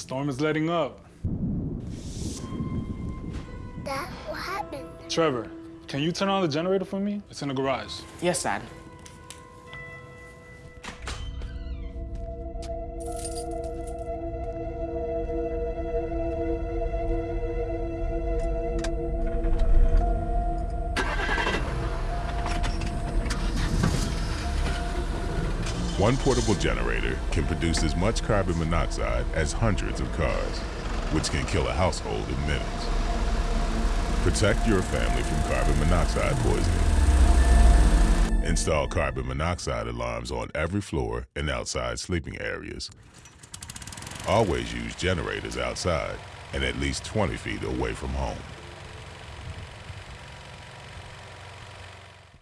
Storm is letting up. Dad, what happened? Trevor, can you turn on the generator for me? It's in the garage. Yes, Dad. One portable generator can produce as much carbon monoxide as hundreds of cars, which can kill a household in minutes. Protect your family from carbon monoxide poisoning. Install carbon monoxide alarms on every floor and outside sleeping areas. Always use generators outside and at least 20 feet away from home.